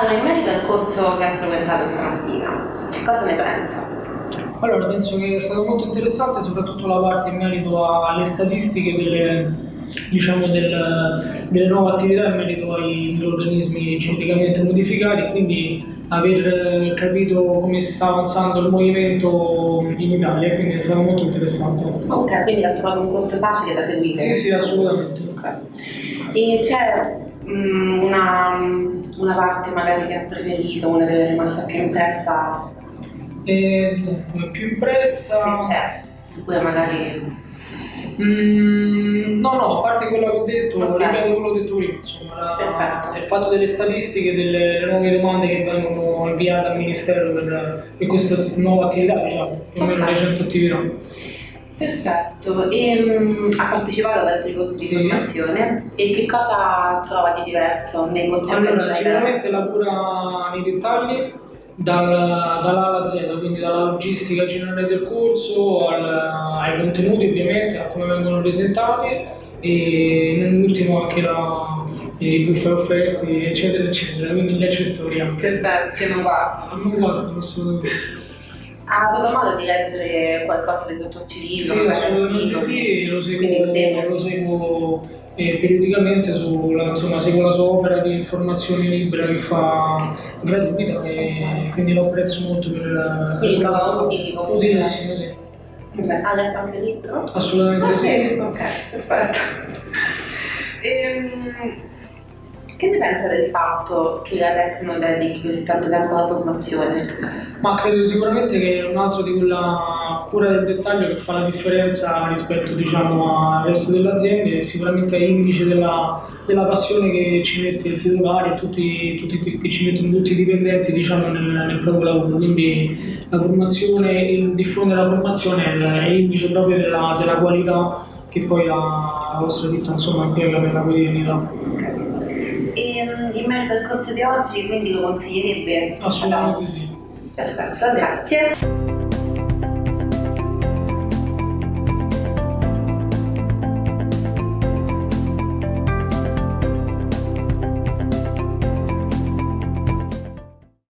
Allora, in merito al corso che hai frequentato stamattina, cosa ne pensa? Allora, penso che è stato molto interessante soprattutto la parte in merito alle statistiche delle, diciamo, del, delle nuove attività in merito ai microorganismi geneticamente modificati, quindi aver capito come sta avanzando il movimento in Italia, quindi è stato molto interessante. Ok, quindi ha trovato un corso facile da seguire? Sì, sì, assolutamente. Ok. E c'è mm, una, una parte magari che ha preferito, una delle rimasta più impressa e più impressa... Se c'è, oppure magari... Mm, no, no, a parte quello che ho detto, okay. ripeto quello che ho detto prima, insomma, la, il fatto delle statistiche, delle nuove domande che vengono inviate al Ministero per, per questa nuova attività, diciamo, più o meno okay. 100 attività. Perfetto, e um, ha partecipato ad altri corsi di sì. formazione e che cosa trova di diverso nei corsi allora, Sicuramente lavora nei dettagli, dal, dalla alla Z, quindi dalla logistica generale del corso al, ai contenuti ovviamente, a come vengono presentati e nell'ultimo anche la, i buffe offerti eccetera eccetera, quindi gli accessori anche. Perfetto, non bastano. Non bastano assolutamente. Ha avuto modo di leggere qualcosa del dottor Cirillo? Sì, assolutamente sì, lo seguo, lo seguo e periodicamente sulla, insomma, seguo la sua opera di informazione libera che fa gratuita e quindi lo apprezzo molto per... Quindi trova utili comunque? Utilissimo, sì. Ha letto anche il libro? Assolutamente ah, sì. Ok, perfetto. Ehm, che ne pensa del fatto che la Tecno dedichi così tanto tempo alla formazione? Ma credo sicuramente che è un altro di quella cura del dettaglio che fa la differenza rispetto diciamo, al resto delle aziende e sicuramente è indice della, della, passione che ci mette il titolare e tutti, tutti, che ci mettono tutti i dipendenti diciamo, nel, nel, proprio lavoro. Quindi la formazione, il diffondere la formazione è, indice proprio della, della qualità che poi la, la vostra ditta insomma impiega per la quotidianità. Okay. E mm, in merito al corso di oggi, quindi lo consiglierebbe? Assolutamente sì. Perfetto, grazie.